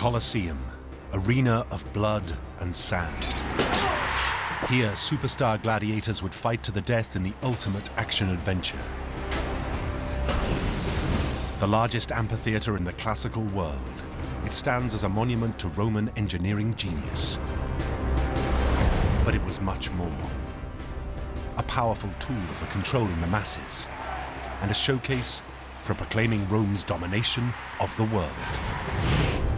Colosseum, arena of blood and sand. Here, superstar gladiators would fight to the death in the ultimate action-adventure. The largest amphitheater in the classical world, it stands as a monument to Roman engineering genius. But it was much more. A powerful tool for controlling the masses, and a showcase for proclaiming Rome's domination of the world.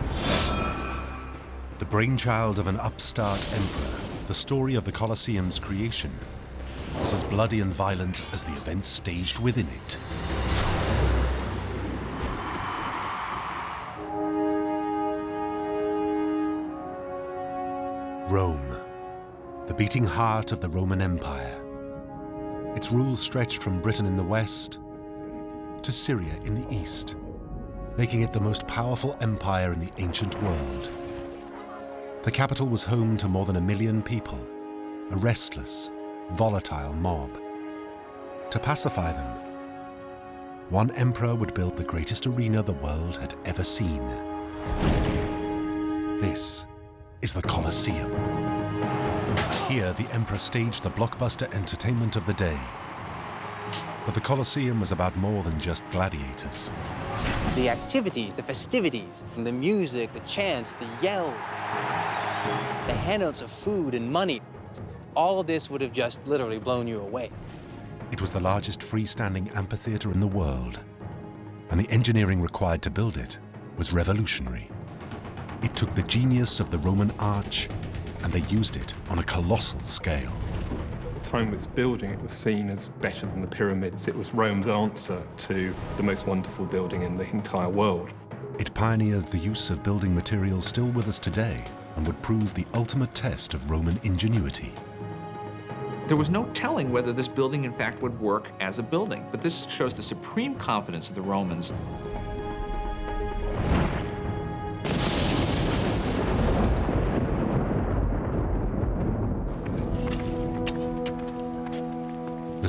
The brainchild of an upstart emperor, the story of the Colosseum's creation was as bloody and violent as the events staged within it. Rome, the beating heart of the Roman Empire. Its rule stretched from Britain in the west to Syria in the east, making it the most powerful empire in the ancient world. The capital was home to more than a million people, a restless, volatile mob. To pacify them, one emperor would build the greatest arena the world had ever seen. This is the Colosseum. Here, the emperor staged the blockbuster entertainment of the day. But the Colosseum was about more than just gladiators. The activities, the festivities, the music, the chants, the yells, the handouts of food and money, all of this would have just literally blown you away. It was the largest freestanding amphitheater in the world, and the engineering required to build it was revolutionary. It took the genius of the Roman arch and they used it on a colossal scale. At the time of its building, it was seen as better than the pyramids. It was Rome's answer to the most wonderful building in the entire world. It pioneered the use of building materials still with us today and would prove the ultimate test of Roman ingenuity. There was no telling whether this building in fact would work as a building, but this shows the supreme confidence of the Romans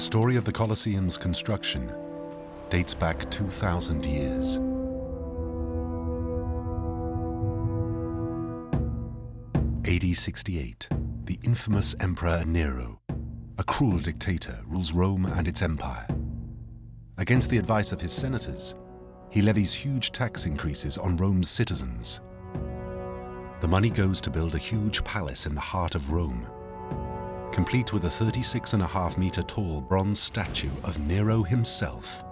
story of the Colosseum's construction dates back 2,000 years. AD 68, the infamous Emperor Nero, a cruel dictator, rules Rome and its empire. Against the advice of his senators, he levies huge tax increases on Rome's citizens. The money goes to build a huge palace in the heart of Rome, complete with a 36 and a half meter tall bronze statue of Nero himself.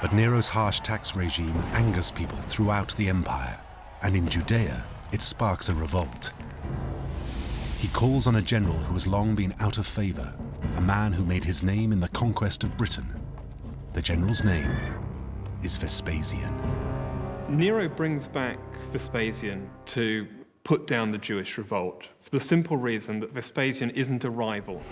But Nero's harsh tax regime angers people throughout the empire, and in Judea, it sparks a revolt. He calls on a general who has long been out of favor, a man who made his name in the conquest of Britain. The general's name is Vespasian. Nero brings back Vespasian to put down the Jewish revolt for the simple reason that Vespasian isn't a rival.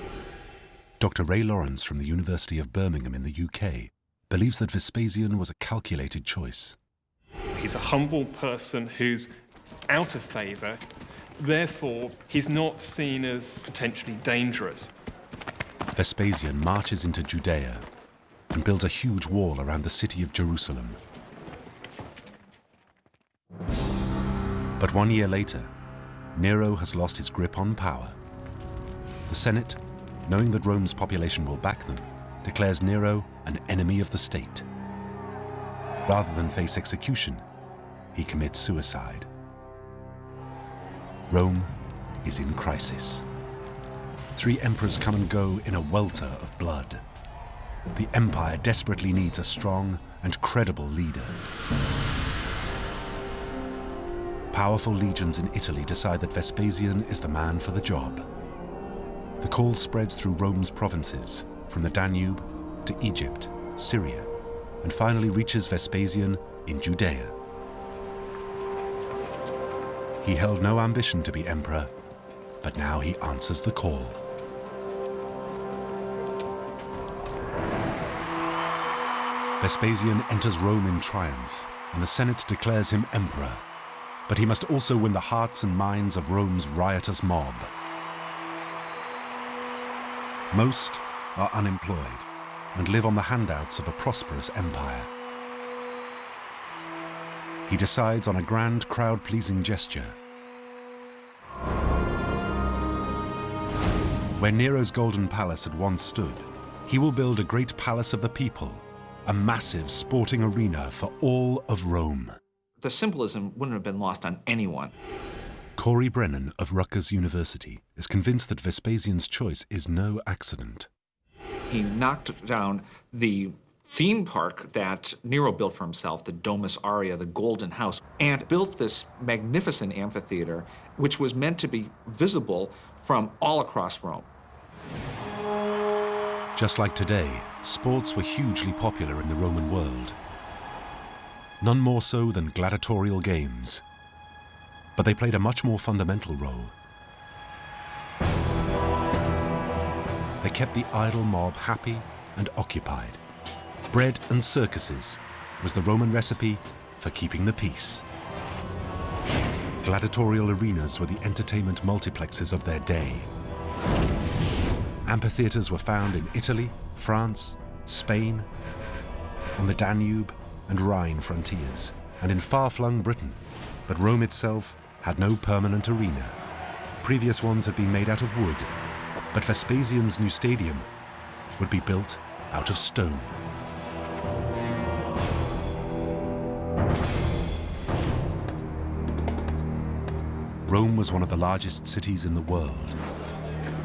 Dr. Ray Laurence from the University of Birmingham in the UK believes that Vespasian was a calculated choice. He's a humble person who's out of favour, therefore he's not seen as potentially dangerous. Vespasian marches into Judea and builds a huge wall around the city of Jerusalem. But one year later, Nero has lost his grip on power. The Senate, knowing that Rome's population will back them, declares Nero an enemy of the state. Rather than face execution, he commits suicide. Rome is in crisis. Three emperors come and go in a welter of blood. The empire desperately needs a strong and credible leader. Powerful legions in Italy decide that Vespasian is the man for the job. The call spreads through Rome's provinces, from the Danube to Egypt, Syria, and finally reaches Vespasian in Judea. He held no ambition to be emperor, but now he answers the call. Vespasian enters Rome in triumph, and the Senate declares him emperor. But he must also win the hearts and minds of Rome's riotous mob. Most are unemployed and live on the handouts of a prosperous empire. he decides on a grand crowd-pleasing gesture. Where Nero's Golden Palace had once stood, he will build a great palace of the people, a massive sporting arena for all of Rome. The symbolism wouldn't have been lost on anyone. Corey Brennan of Rutgers University is convinced that Vespasian's choice is no accident. He knocked down the theme park that Nero built for himself, the Domus Aurea, the Golden House, and built this magnificent amphitheater, which was meant to be visible from all across Rome. Just like today, sports were hugely popular in the Roman world. None more so than gladiatorial games. But they played a much more fundamental role. They kept the idle mob happy and occupied. Bread and circuses was the Roman recipe for keeping the peace. Gladiatorial arenas were the entertainment multiplexes of their day. Amphitheaters were found in Italy, France, Spain, on the Danube and Rhine frontiers, and in far-flung Britain. But Rome itself had no permanent arena. Previous ones had been made out of wood, but Vespasian's new stadium would be built out of stone. Rome was one of the largest cities in the world.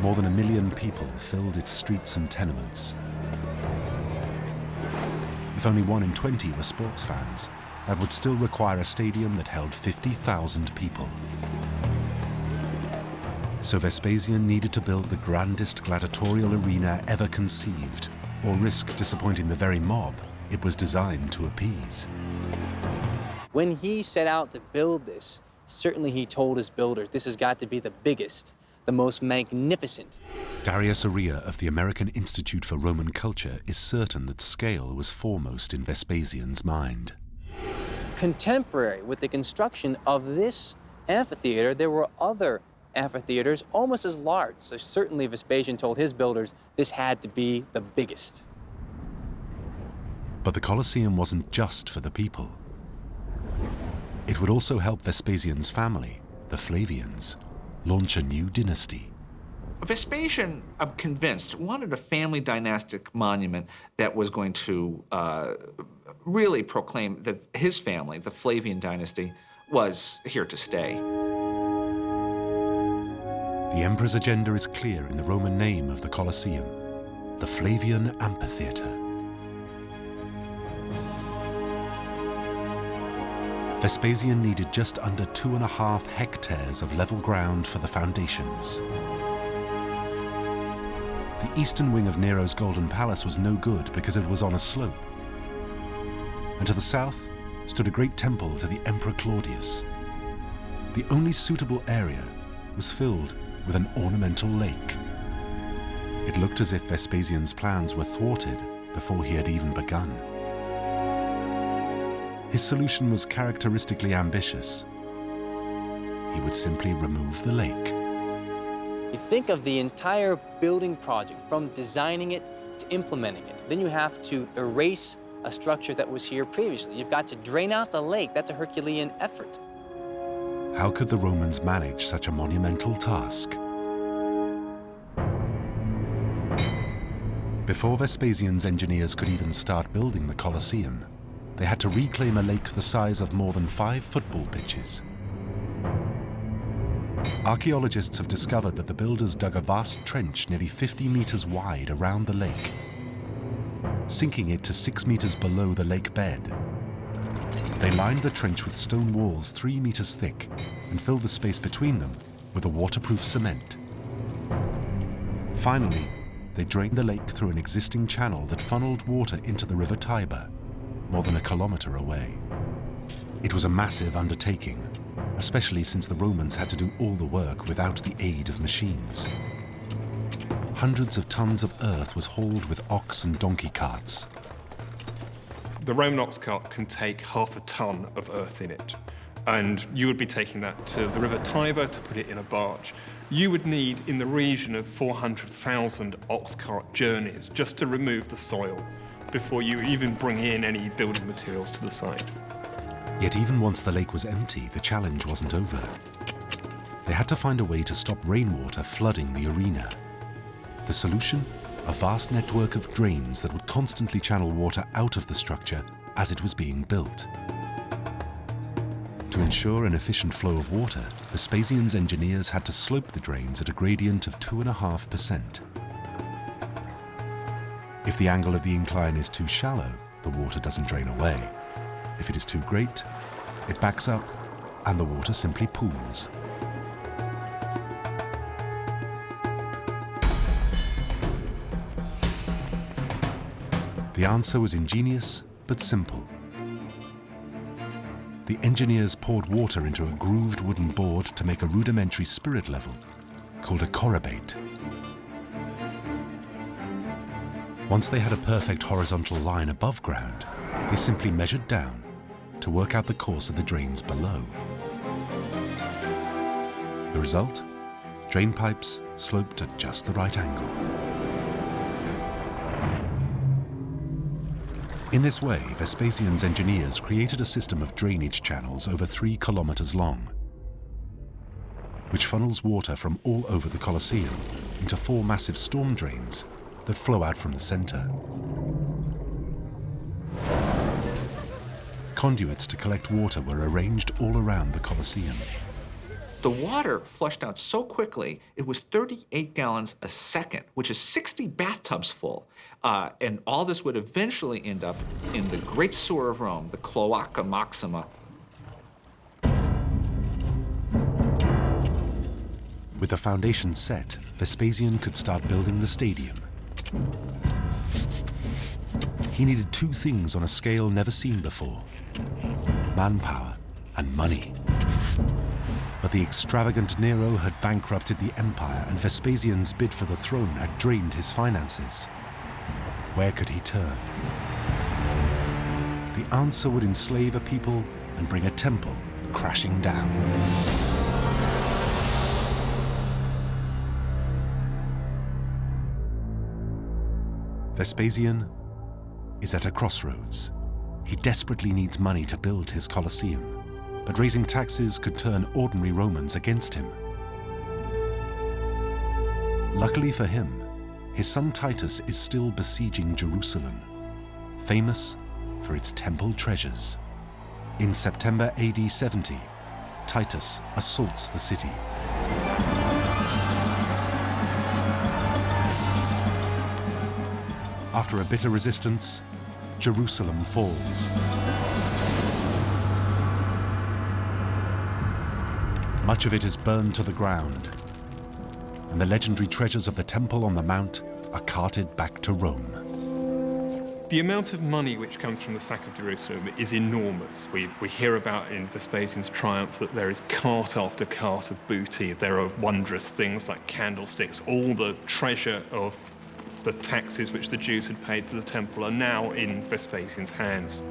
More than a million people filled its streets and tenements. If only one in 20 were sports fans, that would still require a stadium that held 50,000 people. So Vespasian needed to build the grandest gladiatorial arena ever conceived, or risk disappointing the very mob it was designed to appease. When he set out to build this, certainly he told his builders this has got to be the biggest, the most magnificent. Darius Arya of the American Institute for Roman Culture is certain that scale was foremost in Vespasian's mind. Contemporary with the construction of this amphitheater, there were other amphitheaters almost as large. So certainly Vespasian told his builders this had to be the biggest. But the Colosseum wasn't just for the people. It would also help Vespasian's family, the Flavians, launch a new dynasty. Vespasian, I'm convinced, wanted a family dynastic monument that was going to uh, really proclaim that his family, the Flavian dynasty, was here to stay. The emperor's agenda is clear in the Roman name of the Colosseum, the Flavian Amphitheatre. Vespasian needed just under two and a half hectares of level ground for the foundations. The eastern wing of Nero's Golden Palace was no good because it was on a slope. And to the south stood a great temple to the Emperor Claudius. The only suitable area was filled with an ornamental lake. It looked as if Vespasian's plans were thwarted before he had even begun. His solution was characteristically ambitious. He would simply remove the lake. You think of the entire building project, from designing it to implementing it. Then you have to erase a structure that was here previously. You've got to drain out the lake. That's a Herculean effort. How could the Romans manage such a monumental task? Before Vespasian's engineers could even start building the Colosseum, they had to reclaim a lake the size of more than five football pitches. Archaeologists have discovered that the builders dug a vast trench nearly 50 meters wide around the lake, sinking it to six meters below the lake bed. They lined the trench with stone walls three meters thick and filled the space between them with a waterproof cement. Finally, they drained the lake through an existing channel that funneled water into the river Tiber more than a kilometer away. It was a massive undertaking, especially since the Romans had to do all the work without the aid of machines. Hundreds of tons of earth was hauled with ox and donkey carts. The Roman ox cart can take half a ton of earth in it. And you would be taking that to the River Tiber to put it in a barge. You would need in the region of 400,000 ox cart journeys just to remove the soil before you even bring in any building materials to the site. Yet even once the lake was empty, the challenge wasn't over. They had to find a way to stop rainwater flooding the arena. The solution? A vast network of drains that would constantly channel water out of the structure as it was being built. To ensure an efficient flow of water, the Vespasian's engineers had to slope the drains at a gradient of 2.5%. If the angle of the incline is too shallow, the water doesn't drain away. If it is too great, it backs up and the water simply pools. The answer was ingenious but simple. The engineers poured water into a grooved wooden board to make a rudimentary spirit level, called a chorobate. Once they had a perfect horizontal line above ground, they simply measured down to work out the course of the drains below. The result? Drain pipes sloped at just the right angle. In this way, Vespasian's engineers created a system of drainage channels over three kilometers long, which funnels water from all over the Colosseum into four massive storm drains that flow out from the center. Conduits to collect water were arranged all around the Colosseum. The water flushed out so quickly, it was 38 gallons a second, which is 60 bathtubs full. Uh, and all this would eventually end up in the Great Sewer of Rome, the Cloaca Maxima. With the foundation set, Vespasian could start building the stadium. He needed two things on a scale never seen before manpower and money. But the extravagant Nero had bankrupted the empire, and Vespasian's bid for the throne had drained his finances. Where could he turn? The answer would enslave a people and bring a temple crashing down. Vespasian is at a crossroads. He desperately needs money to build his Colosseum, but raising taxes could turn ordinary Romans against him. Luckily for him, his son Titus is still besieging Jerusalem, famous for its temple treasures. In September AD 70, Titus assaults the city. After a bitter resistance, Jerusalem falls. Much of it is burned to the ground, and the legendary treasures of the temple on the mount are carted back to Rome. The amount of money which comes from the sack of Jerusalem is enormous. We, we hear about in Vespasian's triumph that there is cart after cart of booty. There are wondrous things like candlesticks. All the treasure of the taxes which the Jews had paid to the temple are now in Vespasian's hands.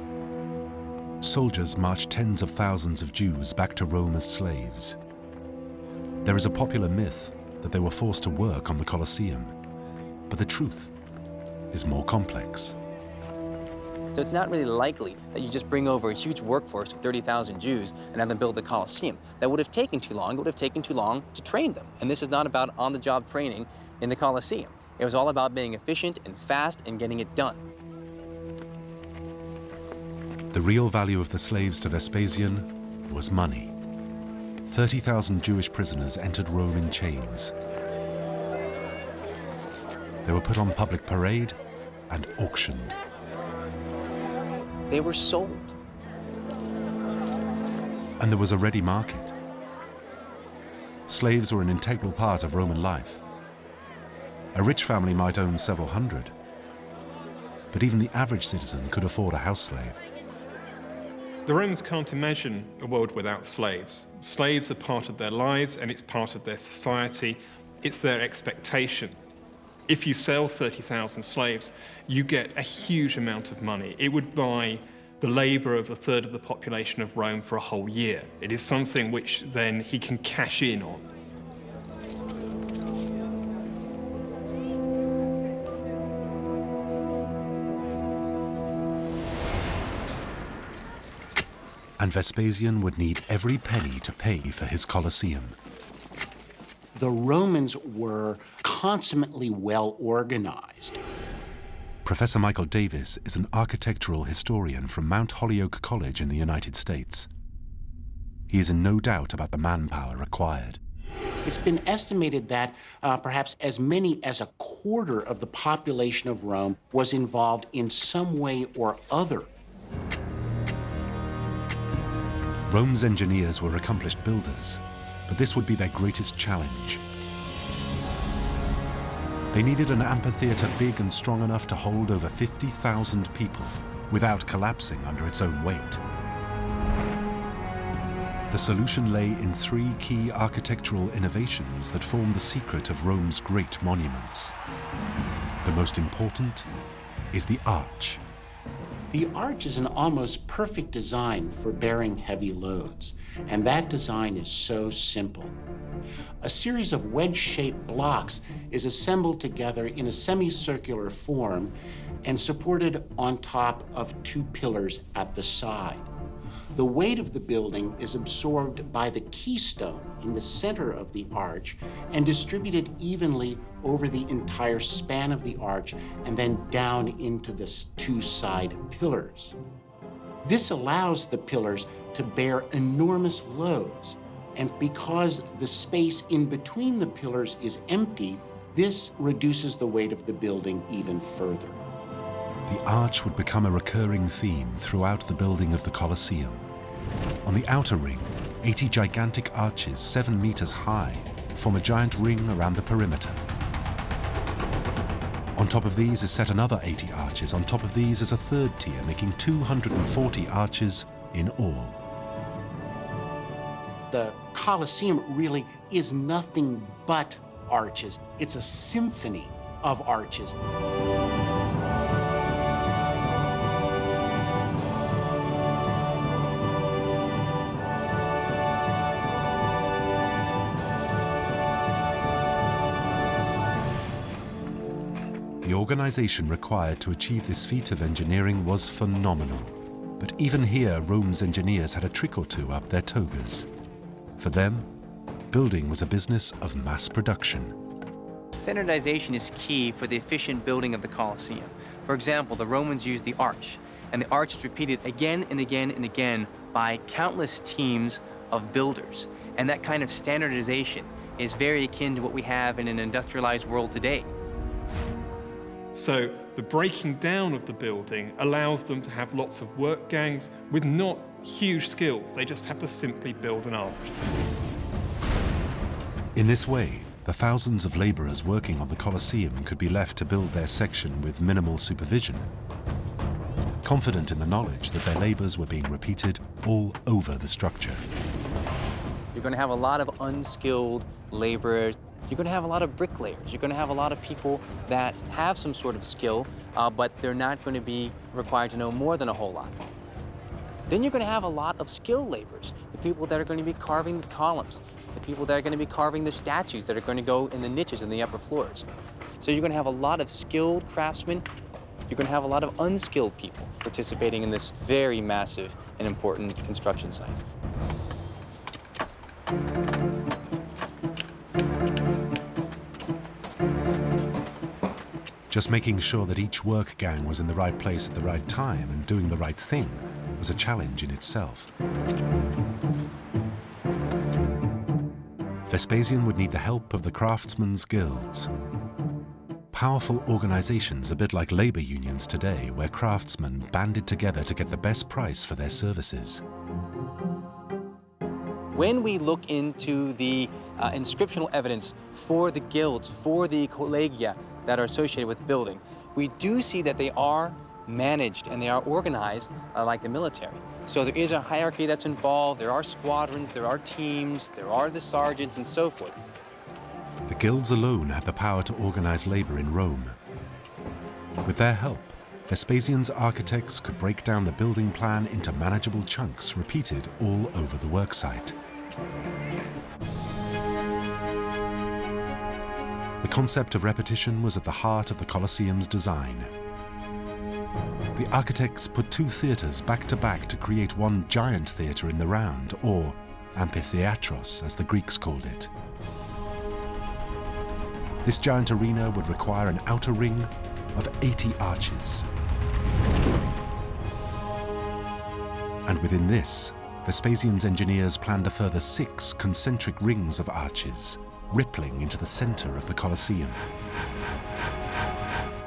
Soldiers march tens of thousands of Jews back to Rome as slaves. There is a popular myth that they were forced to work on the Colosseum, but the truth is more complex. So it's not really likely that you just bring over a huge workforce of 30,000 Jews and have them build the Colosseum. That would have taken too long. It would have taken too long to train them. And this is not about on-the-job training in the Colosseum. It was all about being efficient and fast and getting it done. The real value of the slaves to Vespasian was money. 30,000 Jewish prisoners entered Rome in chains. They were put on public parade and auctioned. They were sold. And there was a ready market. Slaves were an integral part of Roman life. A rich family might own several hundred, but even the average citizen could afford a house slave. The Romans can't imagine a world without slaves. Slaves are part of their lives and it's part of their society. It's their expectation. If you sell 30,000 slaves, you get a huge amount of money. It would buy the labour of a third of the population of Rome for a whole year. It is something which then he can cash in on. And Vespasian would need every penny to pay for his Colosseum. The Romans were consummately well organized. Professor Michael Davis is an architectural historian from Mount Holyoke College in the United States. He is in no doubt about the manpower required. It's been estimated that uh, perhaps as many as a quarter of the population of Rome was involved in some way or other. Rome's engineers were accomplished builders, but this would be their greatest challenge. They needed an amphitheater big and strong enough to hold over 50,000 people without collapsing under its own weight. The solution lay in three key architectural innovations that form the secret of Rome's great monuments. The most important is the arch. The arch is an almost perfect design for bearing heavy loads, and that design is so simple. A series of wedge-shaped blocks is assembled together in a semicircular form and supported on top of two pillars at the side. The weight of the building is absorbed by the keystone in the center of the arch and distributed evenly over the entire span of the arch and then down into the two side pillars. This allows the pillars to bear enormous loads. And because the space in between the pillars is empty, this reduces the weight of the building even further. The arch would become a recurring theme throughout the building of the Colosseum. On the outer ring, 80 gigantic arches, 7 meters high, form a giant ring around the perimeter. On top of these is set another 80 arches. On top of these is a third tier, making 240 arches in all. The Colosseum really is nothing but arches. It's a symphony of arches. Organization required to achieve this feat of engineering was phenomenal. But even here, Rome's engineers had a trick or two up their togas. For them, building was a business of mass production. Standardization is key for the efficient building of the Colosseum. For example, the Romans used the arch, and the arch is repeated again and again and again by countless teams of builders. And that kind of standardization is very akin to what we have in an industrialized world today. So the breaking down of the building allows them to have lots of work gangs with not huge skills. They just have to simply build an arch. In this way, the thousands of laborers working on the Colosseum could be left to build their section with minimal supervision, confident in the knowledge that their labors were being repeated all over the structure. You're going to have a lot of unskilled laborers. You're going to have a lot of bricklayers. You're going to have a lot of people that have some sort of skill, uh, but they're not going to be required to know more than a whole lot. Then you're going to have a lot of skilled laborers, the people that are going to be carving the columns, the people that are going to be carving the statues that are going to go in the niches in the upper floors. So you're going to have a lot of skilled craftsmen. You're going to have a lot of unskilled people participating in this very massive and important construction site. Just making sure that each work gang was in the right place at the right time and doing the right thing was a challenge in itself. Vespasian would need the help of the craftsmen's guilds. Powerful organizations a bit like labor unions today where craftsmen banded together to get the best price for their services. When we look into the uh, inscriptional evidence for the guilds, for the collegia that are associated with building, we do see that they are managed and they are organized uh, like the military. So there is a hierarchy that's involved, there are squadrons, there are teams, there are the sergeants and so forth. The guilds alone had the power to organize labor in Rome. With their help, Vespasian's architects could break down the building plan into manageable chunks repeated all over the worksite. Concept of repetition was at the heart of the Colosseum's design. the architects put two theatres back to back to create one giant theatre in the round, or amphitheatros as the Greeks called it. This giant arena would require an outer ring of 80 arches. And within this, Vespasian's engineers planned a further six concentric rings of arches, rippling into the center of the Colosseum.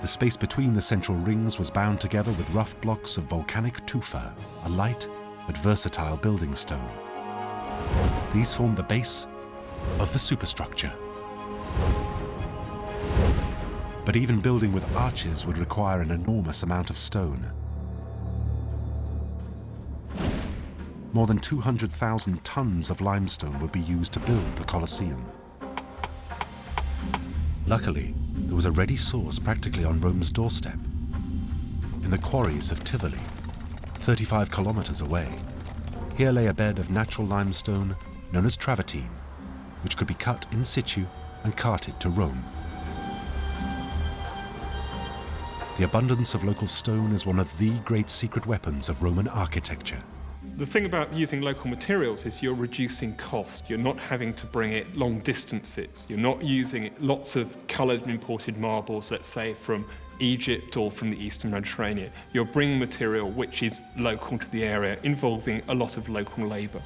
The space between the central rings was bound together with rough blocks of volcanic tufa, a light but versatile building stone. These formed the base of the superstructure. But even building with arches would require an enormous amount of stone. More than 200,000 tons of limestone would be used to build the Colosseum. Luckily, there was a ready source practically on Rome's doorstep. In the quarries of Tivoli, 35 kilometers away, here lay a bed of natural limestone known as travertine, which could be cut in situ and carted to Rome. The abundance of local stone is one of the great secret weapons of Roman architecture. The thing about using local materials is you're reducing cost. You're not having to bring it long distances. You're not using lots of coloured and imported marbles, let's say from Egypt or from the Eastern Mediterranean. You're bringing material which is local to the area, involving a lot of local labour.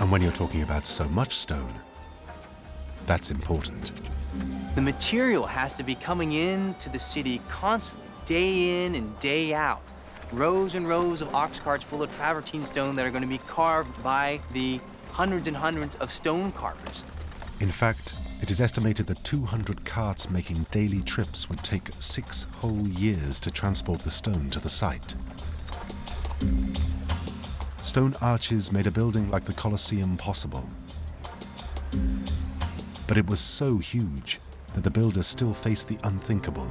And when you're talking about so much stone, that's important. The material has to be coming into the city constantly, day in and day out. Rows and rows of ox carts full of travertine stone that are going to be carved by the hundreds and hundreds of stone carvers. In fact, it is estimated that 200 carts making daily trips would take six whole years to transport the stone to the site. Stone arches made a building like the Colosseum possible. But it was so huge that the builders still faced the unthinkable.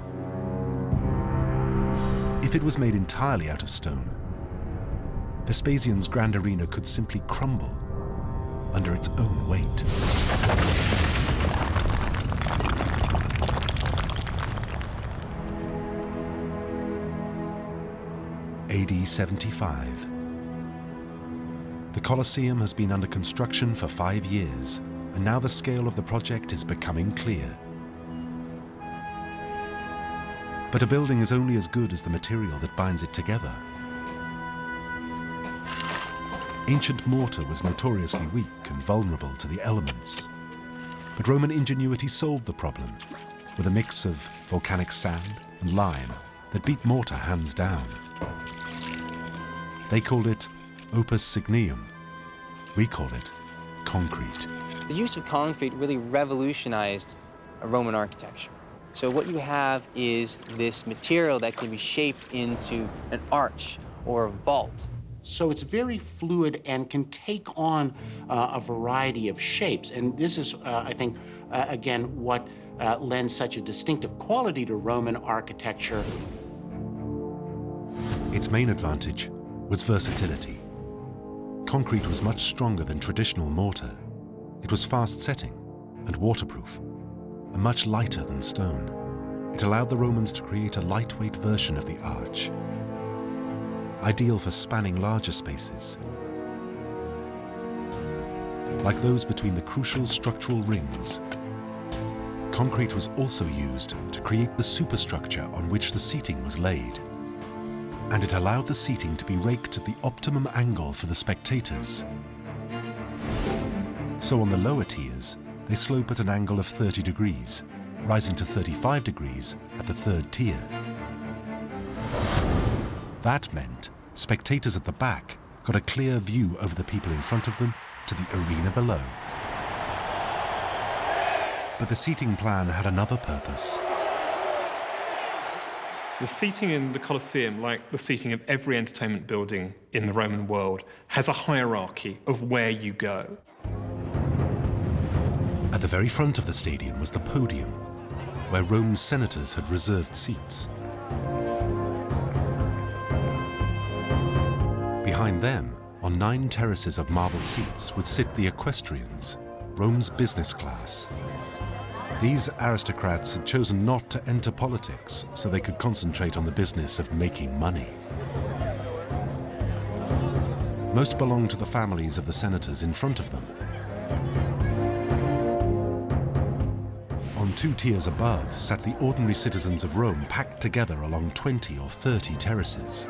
It was made entirely out of stone, Vespasian's Grand Arena could simply crumble under its own weight. AD 75. The Colosseum has been under construction for five years, and now the scale of the project is becoming clear. But a building is only as good as the material that binds it together. Ancient mortar was notoriously weak and vulnerable to the elements. But Roman ingenuity solved the problem with a mix of volcanic sand and lime that beat mortar hands down. They called it opus signinum. We call it concrete. The use of concrete really revolutionized Roman architecture. So what you have is this material that can be shaped into an arch or a vault. So it's very fluid and can take on uh, a variety of shapes. And this is, uh, I think, uh, again, what uh, lends such a distinctive quality to Roman architecture. Its main advantage was versatility. Concrete was much stronger than traditional mortar. It was fast setting and waterproof, and much lighter than stone. It allowed the Romans to create a lightweight version of the arch, ideal for spanning larger spaces, like those between the crucial structural rings. Concrete was also used to create the superstructure on which the seating was laid and it allowed the seating to be raked at the optimum angle for the spectators. So on the lower tiers, they slope at an angle of 30 degrees, rising to 35 degrees at the third tier. That meant spectators at the back got a clear view over the people in front of them to the arena below. But the seating plan had another purpose. The seating in the Colosseum, like the seating of every entertainment building in the Roman world, has a hierarchy of where you go. At the very front of the stadium was the podium, where Rome's senators had reserved seats. Behind them, on nine terraces of marble seats, would sit the equestrians, Rome's business class. These aristocrats had chosen not to enter politics so they could concentrate on the business of making money. Most belonged to the families of the senators in front of them. Two tiers above sat the ordinary citizens of Rome packed together along 20 or 30 terraces.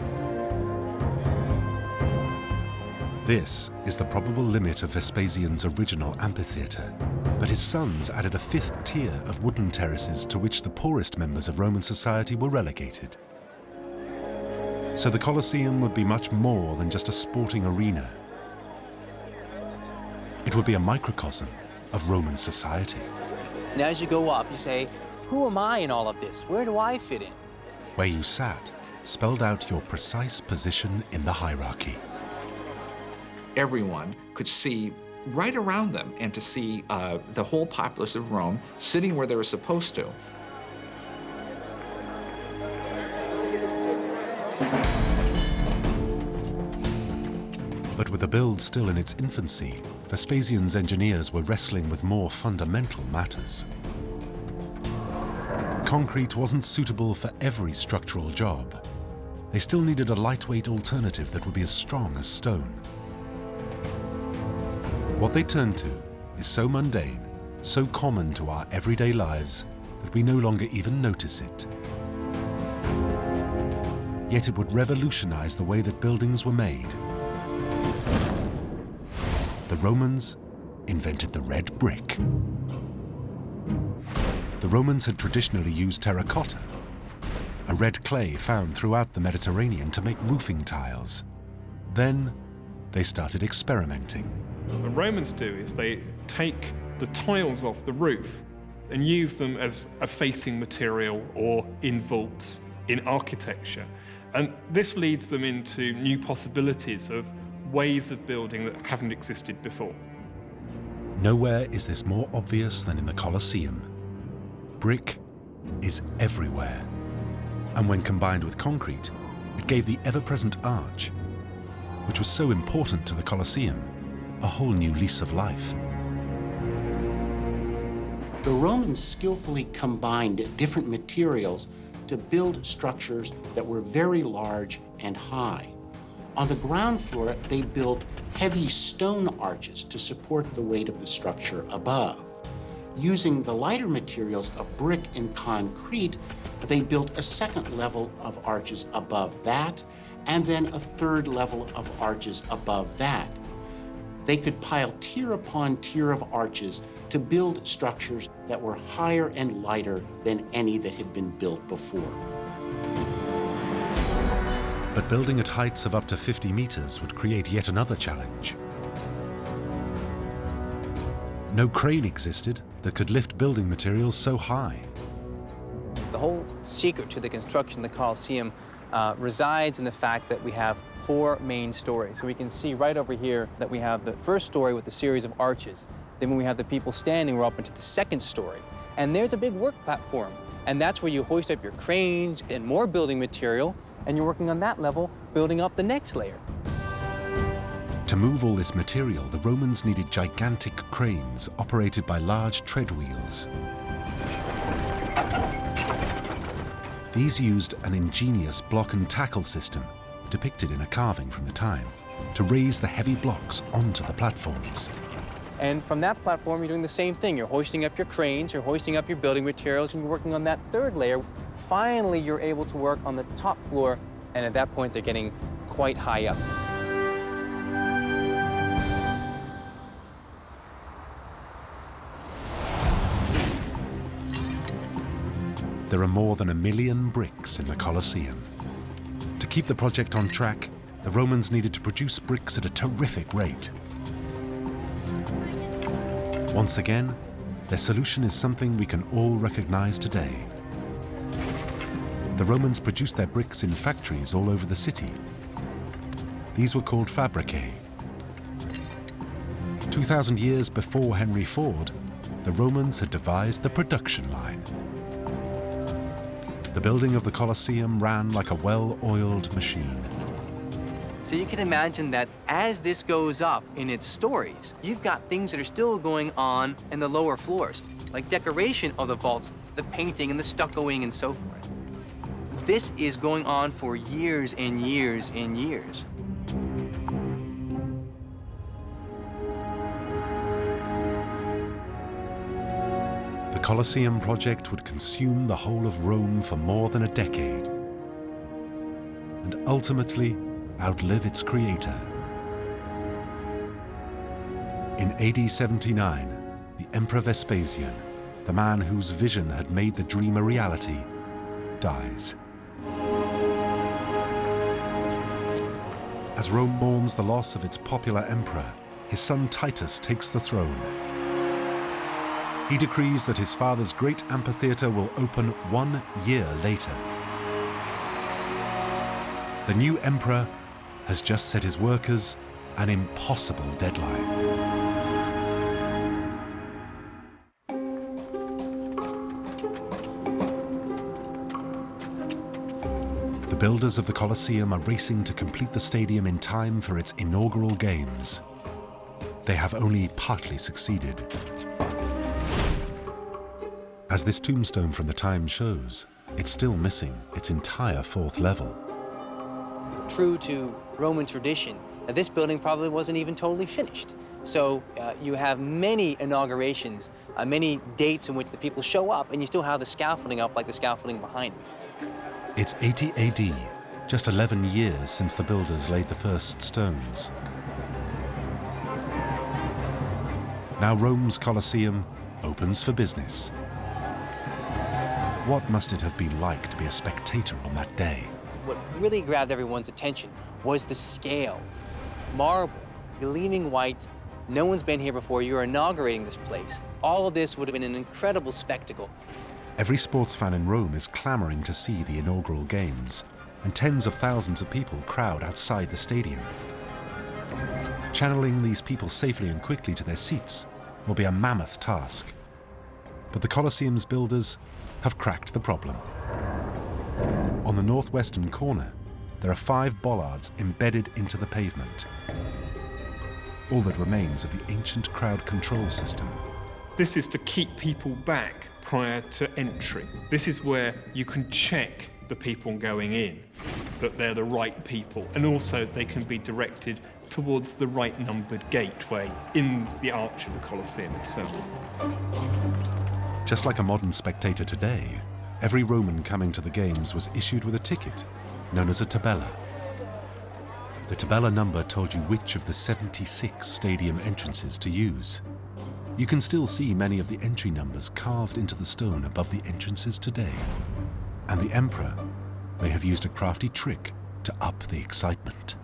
This is the probable limit of Vespasian's original amphitheatre, but his sons added a fifth tier of wooden terraces to which the poorest members of Roman society were relegated. So the Colosseum would be much more than just a sporting arena. It would be a microcosm of Roman society. And as you go up, you say, who am I in all of this? Where do I fit in? Where you sat spelled out your precise position in the hierarchy. Everyone could see right around them and to see uh, the whole populace of Rome sitting where they were supposed to. But with the build still in its infancy, Vespasian's engineers were wrestling with more fundamental matters. Concrete wasn't suitable for every structural job. They still needed a lightweight alternative that would be as strong as stone. What they turned to is so mundane, so common to our everyday lives, that we no longer even notice it. Yet it would revolutionize the way that buildings were made. Romans invented the red brick. The Romans had traditionally used terracotta, a red clay found throughout the Mediterranean to make roofing tiles. Then they started experimenting. What the Romans do is they take the tiles off the roof and use them as a facing material or in vaults in architecture. And this leads them into new possibilities of ways of building that haven't existed before. Nowhere is this more obvious than in the Colosseum. Brick is everywhere. And when combined with concrete, it gave the ever-present arch, which was so important to the Colosseum, a whole new lease of life. The Romans skillfully combined different materials to build structures that were very large and high. On the ground floor, they built heavy stone arches to support the weight of the structure above. Using the lighter materials of brick and concrete, they built a second level of arches above that, and then a third level of arches above that. They could pile tier upon tier of arches to build structures that were higher and lighter than any that had been built before. But building at heights of up to 50 meters would create yet another challenge. No crane existed that could lift building materials so high. The whole secret to the construction of the Colosseum uh, resides in the fact that we have four main stories. So we can see right over here that we have the first story with a series of arches. Then when we have the people standing, we're up into the second story. And there's a big work platform. And that's where you hoist up your cranes and more building material, and you're working on that level, building up the next layer. To move all this material, the Romans needed gigantic cranes operated by large tread wheels. These used an ingenious block and tackle system, depicted in a carving from the time, to raise the heavy blocks onto the platforms. And from that platform, you're doing the same thing. You're hoisting up your cranes, you're hoisting up your building materials, and you're working on that third layer. Finally, you're able to work on the top floor, and at that point, they're getting quite high up. There are more than a million bricks in the Colosseum. To keep the project on track, the Romans needed to produce bricks at a terrific rate. Once again, their solution is something we can all recognize today. The Romans produced their bricks in factories all over the city. These were called fabricae. 2,000 years before Henry Ford, the Romans had devised the production line. The building of the Colosseum ran like a well-oiled machine. So you can imagine that as this goes up in its stories, you've got things that are still going on in the lower floors. like decoration of the vaults, the painting and the stuccoing and so forth. This is going on for years and years and years. The Colosseum project would consume the whole of Rome for more than a decade and ultimately outlive its creator. In AD 79, the Emperor Vespasian, the man whose vision had made the dream a reality, dies. As Rome mourns the loss of its popular emperor, his son Titus takes the throne. He decrees that his father's great amphitheater will open one year later. The new emperor has just set his workers an impossible deadline. Builders of the Colosseum are racing to complete the stadium in time for its inaugural games. They have only partly succeeded. As this tombstone from the time shows, it's still missing its entire fourth level. True to Roman tradition, this building probably wasn't even totally finished. So uh, you have many inaugurations, uh, many dates in which the people show up, and you still have the scaffolding up like the scaffolding behind me. It's 80 AD, just 11 years since the builders laid the first stones. Now Rome's Colosseum opens for business. What must it have been like to be a spectator on that day? What really grabbed everyone's attention was the scale. Marble, gleaming white, no one's been here before, you're inaugurating this place. All of this would have been an incredible spectacle. Every sports fan in Rome is clamoring to see the inaugural games, and tens of thousands of people crowd outside the stadium. Channeling these people safely and quickly to their seats will be a mammoth task. But the Colosseum's builders have cracked the problem. On the northwestern corner, there are five bollards embedded into the pavement. All that remains of the ancient crowd control system. This is to keep people back prior to entry. This is where you can check the people going in, that they're the right people, and also they can be directed towards the right numbered gateway in the arch of the Colosseum itself. Just like a modern spectator today, every Roman coming to the games was issued with a ticket, known as a tabella. The tabella number told you which of the 76 stadium entrances to use. You can still see many of the entry numbers carved into the stone above the entrances today. And the emperor may have used a crafty trick to up the excitement.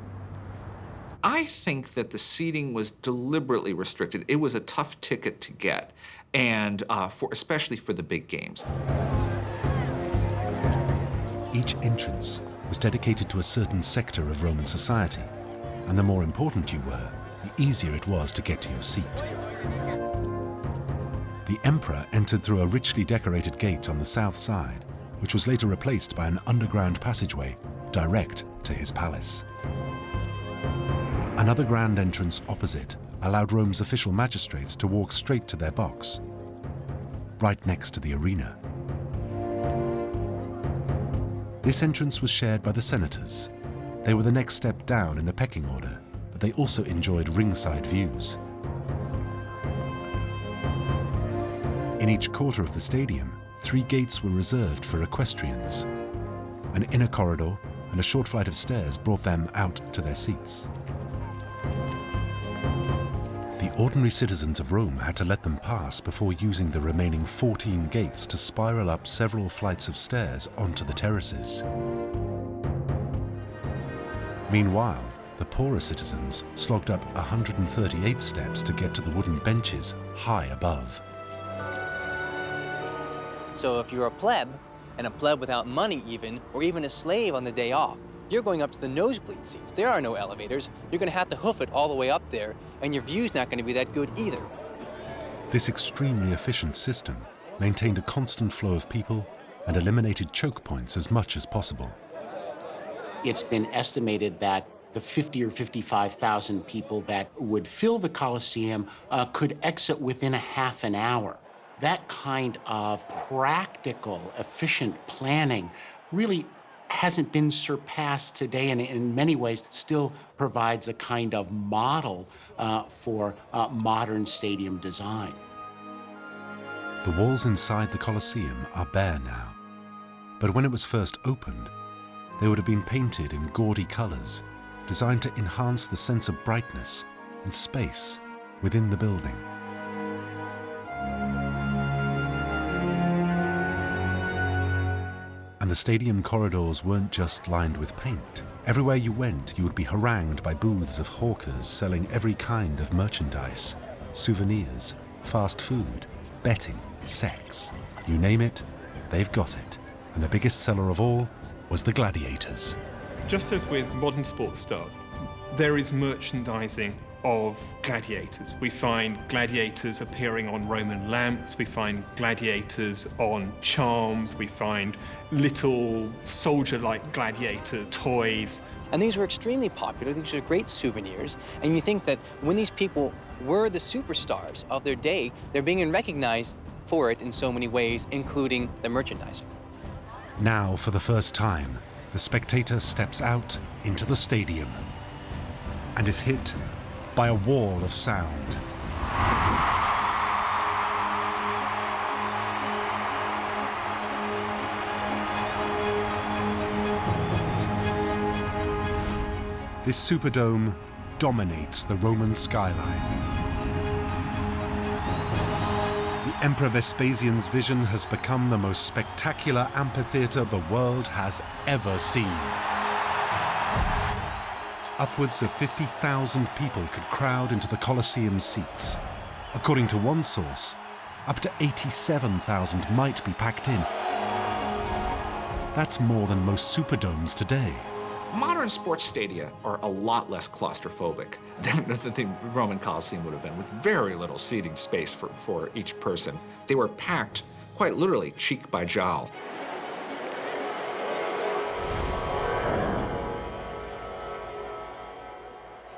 I think that the seating was deliberately restricted. It was a tough ticket to get, and uh, for especially for the big games. Each entrance was dedicated to a certain sector of Roman society, and the more important you were, the easier it was to get to your seat. The emperor entered through a richly decorated gate on the south side, which was later replaced by an underground passageway direct to his palace. Another grand entrance opposite allowed Rome's official magistrates to walk straight to their box, right next to the arena. This entrance was shared by the senators. They were the next step down in the pecking order, they also enjoyed ringside views. In each quarter of the stadium, three gates were reserved for equestrians. An inner corridor and a short flight of stairs brought them out to their seats. The ordinary citizens of Rome had to let them pass before using the remaining 14 gates to spiral up several flights of stairs onto the terraces. Meanwhile, the poorer citizens slogged up 138 steps to get to the wooden benches high above. So if you're a pleb, and a pleb without money even, or even a slave on the day off, you're going up to the nosebleed seats. There are no elevators. You're going to have to hoof it all the way up there, and your view's not going to be that good either. This extremely efficient system maintained a constant flow of people and eliminated choke points as much as possible. It's been estimated that the 50 or 55,000 people that would fill the Colosseum uh, could exit within a half an hour. That kind of practical, efficient planning really hasn't been surpassed today and in many ways still provides a kind of model uh, for uh, modern stadium design. The walls inside the Colosseum are bare now, but when it was first opened, they would have been painted in gaudy colors, designed to enhance the sense of brightness and space within the building. And the stadium corridors weren't just lined with paint. Everywhere you went, you would be harangued by booths of hawkers selling every kind of merchandise, souvenirs, fast food, betting, sex. You name it, they've got it. And the biggest seller of all was the gladiators. Just as with modern sports stars, there is merchandising of gladiators. We find gladiators appearing on Roman lamps, we find gladiators on charms, we find little soldier-like gladiator toys. And these were extremely popular. These are great souvenirs. And you think that when these people were the superstars of their day, they're being recognized for it in so many ways, including the merchandising. Now, for the first time, the spectator steps out into the stadium and is hit by a wall of sound. This Superdome dominates the Roman skyline. Emperor Vespasian's vision has become the most spectacular amphitheater the world has ever seen. Upwards of 50,000 people could crowd into the Colosseum seats. According to one source, up to 87,000 might be packed in. That's more than most Superdomes today. Modern sports stadia are a lot less claustrophobic than the Roman Colosseum would have been, with very little seating space for, for each person. They were packed, quite literally, cheek by jowl.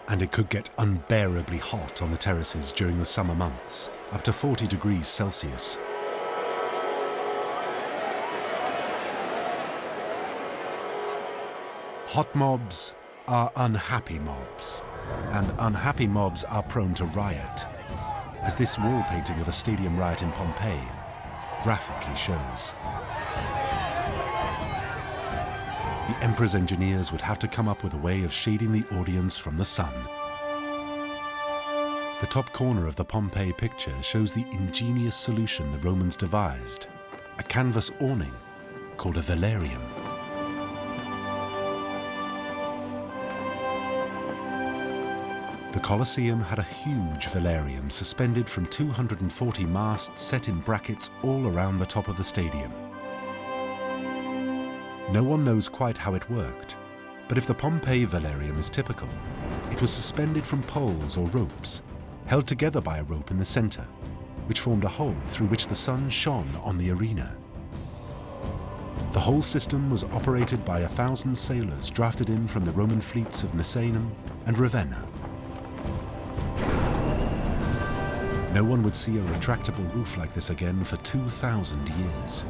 And it could get unbearably hot on the terraces during the summer months, up to 40 degrees Celsius. Hot mobs are unhappy mobs, and unhappy mobs are prone to riot, as this wall painting of a stadium riot in Pompeii graphically shows. The Emperor's engineers would have to come up with a way of shading the audience from the sun. The top corner of the Pompeii picture shows the ingenious solution the Romans devised, a canvas awning called a velarium. Colosseum had a huge velarium suspended from 240 masts set in brackets all around the top of the stadium. No one knows quite how it worked, but if the Pompeii velarium is typical, it was suspended from poles or ropes, held together by a rope in the center, which formed a hole through which the sun shone on the arena. The whole system was operated by a thousand sailors drafted in from the Roman fleets of Misenum and Ravenna. No one would see a retractable roof like this again for 2,000 years.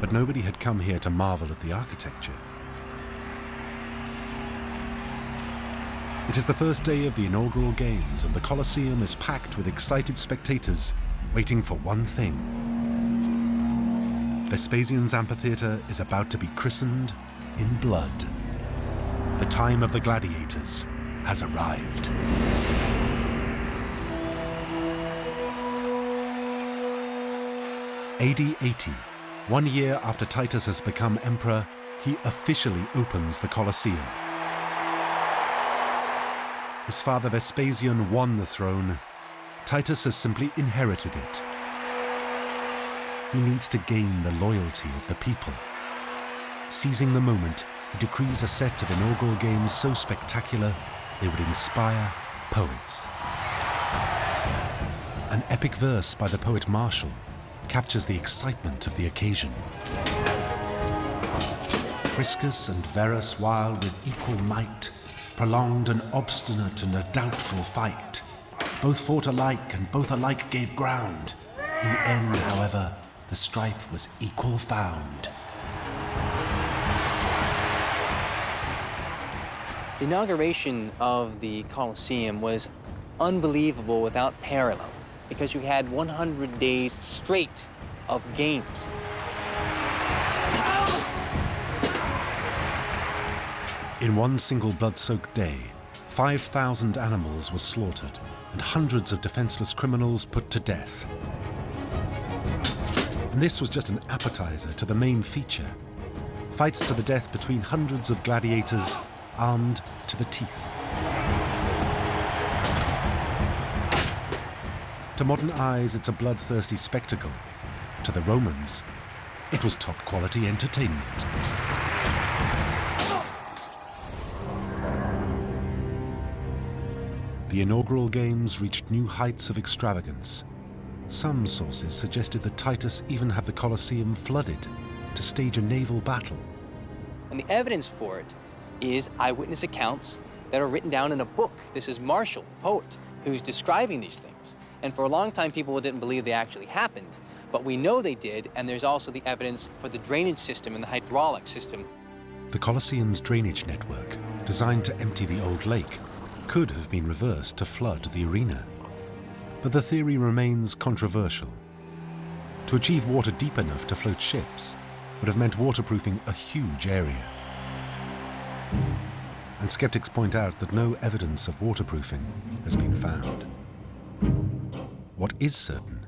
But nobody had come here to marvel at the architecture. It is the first day of the inaugural games and the Colosseum is packed with excited spectators waiting for one thing. Vespasian's amphitheater is about to be christened in blood. The time of the gladiators has arrived. AD 80, one year after Titus has become emperor, he officially opens the Colosseum. His father Vespasian won the throne. Titus has simply inherited it. He needs to gain the loyalty of the people. Seizing the moment, he decrees a set of inaugural games so spectacular they would inspire poets. An epic verse by the poet Martial captures the excitement of the occasion. Priscus and Verus, while with equal might, prolonged an obstinate and a doubtful fight, Both fought alike, and both alike gave ground. In the end, however, the strife was equal found. The inauguration of the Colosseum was unbelievable without parallel because you had 100 days straight of games. In one single blood-soaked day, 5,000 animals were slaughtered and hundreds of defenseless criminals put to death. And this was just an appetizer to the main feature. Fights to the death between hundreds of gladiators armed to the teeth. To modern eyes, it's a bloodthirsty spectacle. To the Romans, it was top quality entertainment. The inaugural games reached new heights of extravagance. Some sources suggested that Titus even had the Colosseum flooded to stage a naval battle. And the evidence for it is eyewitness accounts that are written down in a book. This is Martial, poet, who's describing these things. And for a long time, people didn't believe they actually happened. But we know they did, and there's also the evidence for the drainage system and the hydraulic system. The Colosseum's drainage network, designed to empty the old lake, could have been reversed to flood the arena. But the theory remains controversial. To achieve water deep enough to float ships would have meant waterproofing a huge area. And skeptics point out that no evidence of waterproofing has been found. What is certain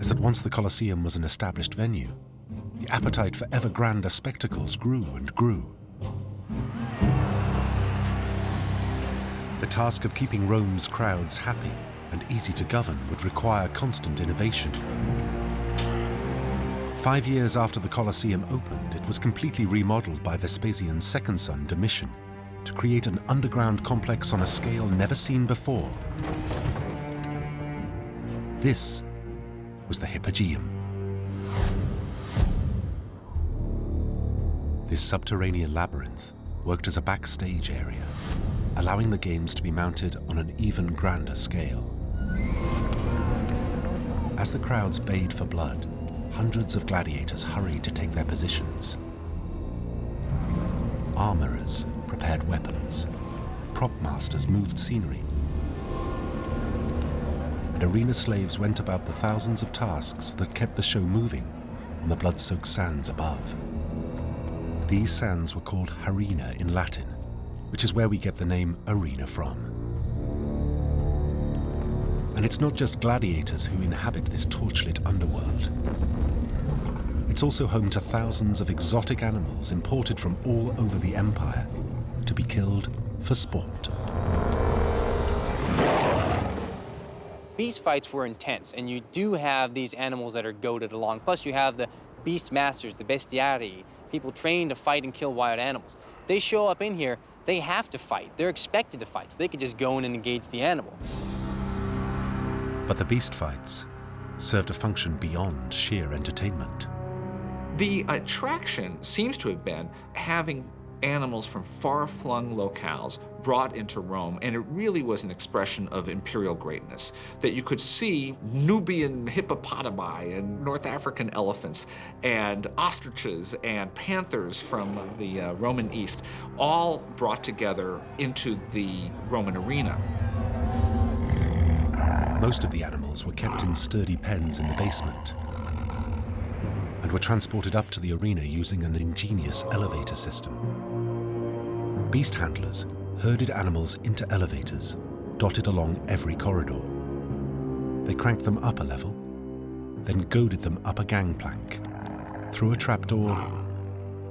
is that once the Colosseum was an established venue, the appetite for ever grander spectacles grew and grew. The task of keeping Rome's crowds happy and easy to govern would require constant innovation. Five years after the Colosseum opened, it was completely remodeled by Vespasian's second son, Domitian, to create an underground complex on a scale never seen before. This was the Hypogeum. This subterranean labyrinth worked as a backstage area, allowing the games to be mounted on an even grander scale. As the crowds bayed for blood, hundreds of gladiators hurried to take their positions. Armorers prepared weapons, prop masters moved scenery, and arena slaves went about the thousands of tasks that kept the show moving on the blood-soaked sands above. These sands were called harena in Latin, which is where we get the name arena from. And it's not just gladiators who inhabit this torchlit underworld. It's also home to thousands of exotic animals imported from all over the empire to be killed for sport. Beast fights were intense, and you do have these animals that are goaded along. Plus, you have the beast masters, the bestiarii, people trained to fight and kill wild animals. They show up in here, they have to fight. They're expected to fight, so they could just go in and engage the animal. But the beast fights served a function beyond sheer entertainment. The attraction seems to have been having animals from far-flung locales brought into Rome, and it really was an expression of imperial greatness, that you could see Nubian hippopotami and North African elephants and ostriches and panthers from the uh, Roman East, all brought together into the Roman arena. Most of the animals were kept in sturdy pens in the basement and were transported up to the arena using an ingenious elevator system. Beast handlers herded animals into elevators dotted along every corridor. They cranked them up a level, then goaded them up a gangplank, through a trapdoor,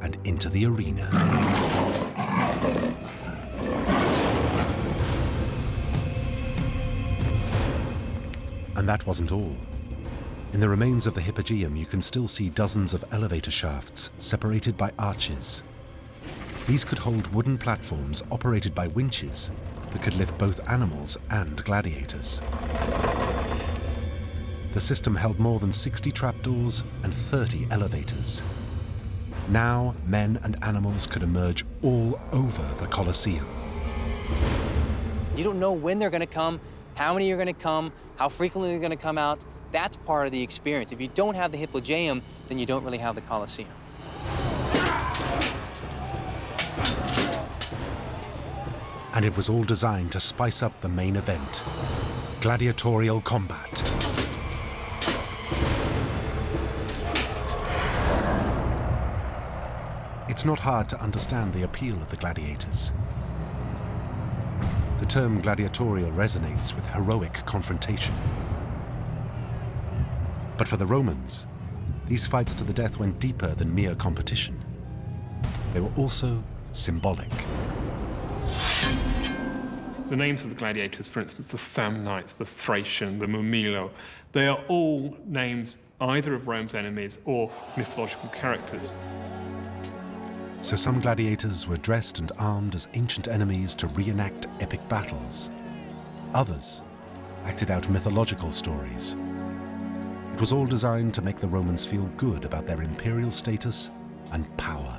and into the arena. And that wasn't all. In the remains of the Hypogeum, you can still see dozens of elevator shafts separated by arches. These could hold wooden platforms operated by winches that could lift both animals and gladiators. The system held more than 60 trapdoors and 30 elevators. Now, men and animals could emerge all over the Colosseum. You don't know when they're going to come, How many are going to come? How frequently they're going to come out? That's part of the experience. If you don't have the Hypogeum, then you don't really have the Colosseum. And it was all designed to spice up the main event, gladiatorial combat. It's not hard to understand the appeal of the gladiators. The term gladiatorial resonates with heroic confrontation. But for the Romans, these fights to the death went deeper than mere competition. They were also symbolic. The names of the gladiators, for instance, the Samnites, the Thracian, the Murmillo, they are all names either of Rome's enemies or mythological characters. So some gladiators were dressed and armed as ancient enemies to reenact epic battles. Others acted out mythological stories. It was all designed to make the Romans feel good about their imperial status and power.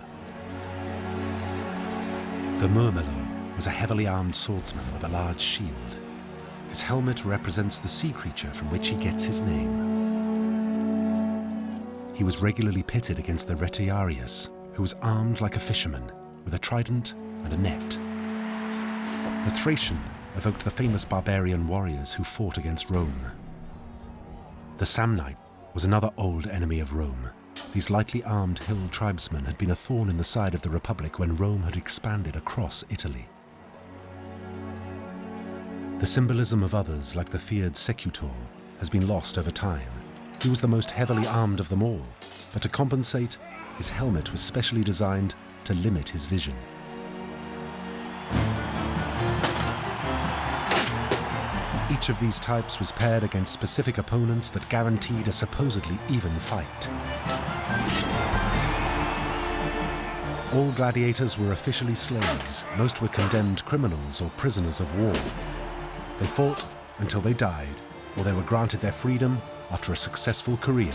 The Murmillo was a heavily armed swordsman with a large shield. His helmet represents the sea creature from which he gets his name. He was regularly pitted against the Retiarius, who was armed like a fisherman, with a trident and a net. The Thracian evoked the famous barbarian warriors who fought against Rome. The Samnite was another old enemy of Rome. These lightly armed hill tribesmen had been a thorn in the side of the Republic when Rome had expanded across Italy. The symbolism of others, like the feared Secutor, has been lost over time. He was the most heavily armed of them all, but to compensate, his helmet was specially designed to limit his vision. Each of these types was paired against specific opponents that guaranteed a supposedly even fight. All gladiators were officially slaves. Most were condemned criminals or prisoners of war. They fought until they died, or they were granted their freedom after a successful career.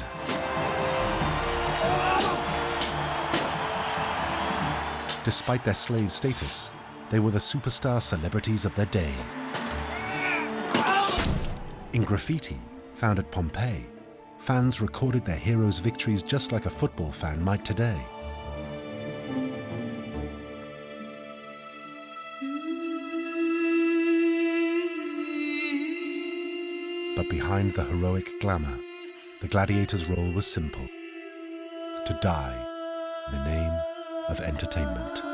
Despite their slave status, they were the superstar celebrities of their day. In graffiti, found at Pompeii, fans recorded their heroes' victories just like a football fan might today. Behind the heroic glamour, the gladiator's role was simple to die in the name of entertainment.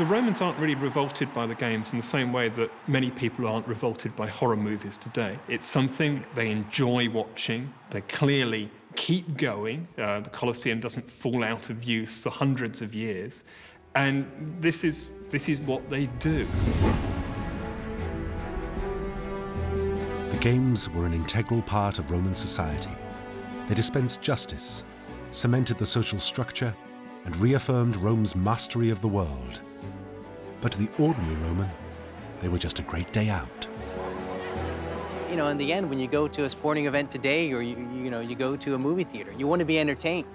The Romans aren't really revolted by the games in the same way that many people aren't revolted by horror movies today. It's something they enjoy watching. They clearly keep going. Uh, the Colosseum doesn't fall out of use for hundreds of years. And this is, this is what they do. The games were an integral part of Roman society. They dispensed justice, cemented the social structure, and reaffirmed Rome's mastery of the world. But to the ordinary Roman, they were just a great day out. You know, in the end, when you go to a sporting event today or you, you know, you go to a movie theater, you want to be entertained.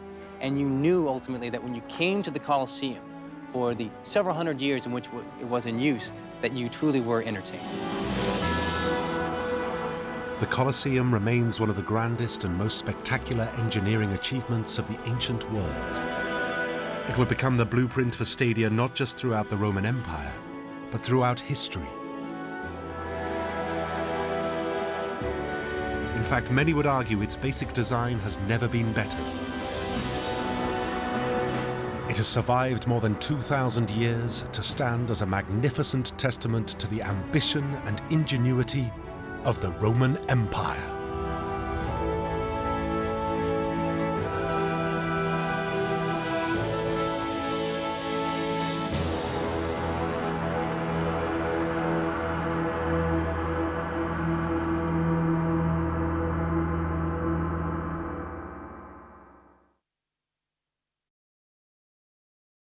And you knew ultimately that when you came to the Colosseum for the several hundred years in which it was in use, that you truly were entertained. The Colosseum remains one of the grandest and most spectacular engineering achievements of the ancient world. It would become the blueprint for stadia not just throughout the Roman Empire, but throughout history. In fact, many would argue its basic design has never been better. It has survived more than 2,000 years to stand as a magnificent testament to the ambition and ingenuity of the Roman Empire.